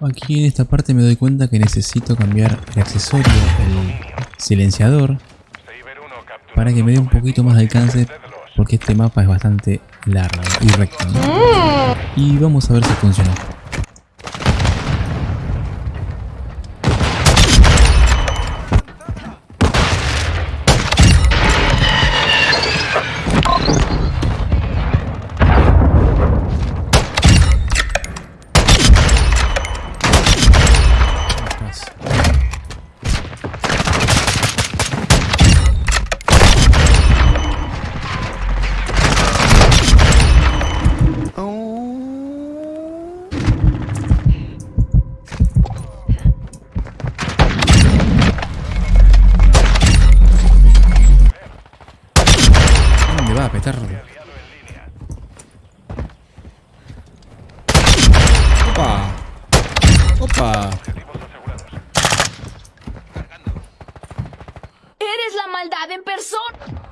Aquí en esta parte me doy cuenta que necesito cambiar el accesorio, el silenciador, para que me dé un poquito más de alcance, porque este mapa es bastante largo y recto. ¿no? Y vamos a ver si funciona. ¿Dónde va, petardo? Opa. Opa. Eres la maldad en persona.